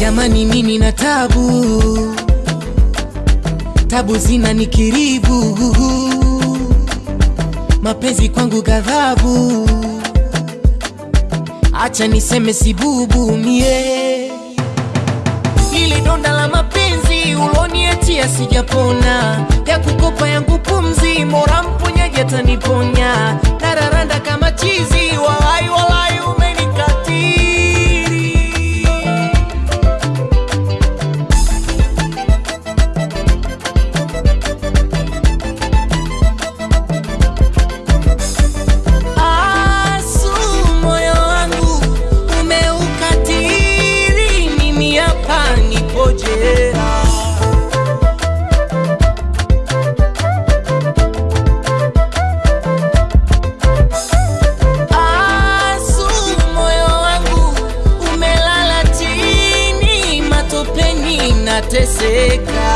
Jamani, mimi na tabu, tabu zina nikiribu, mapenzi kwangu ghadhabu, acha niseme sibubu mie, lile donda la mapenzi ulonietia sijapona, ya kukopa yangu pumzi, mora mponyaji ataniponya. ninateseka.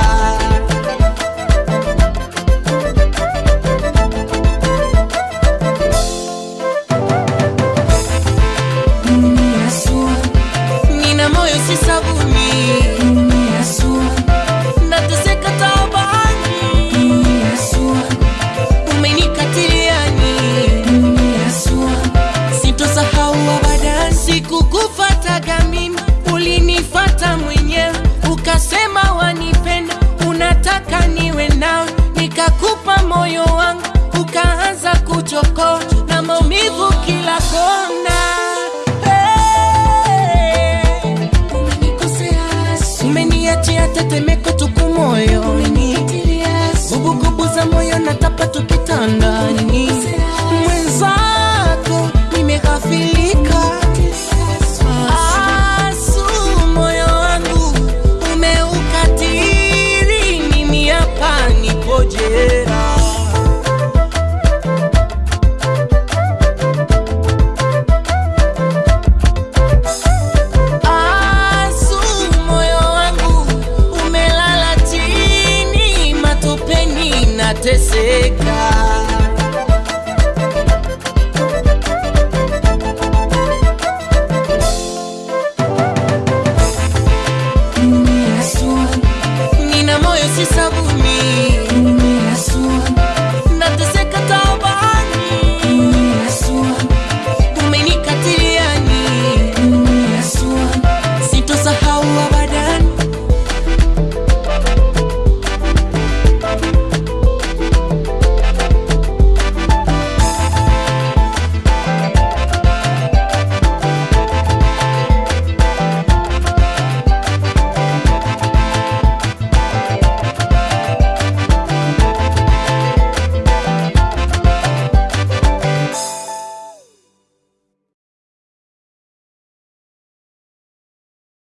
tetemeko tuko moyoni até secar.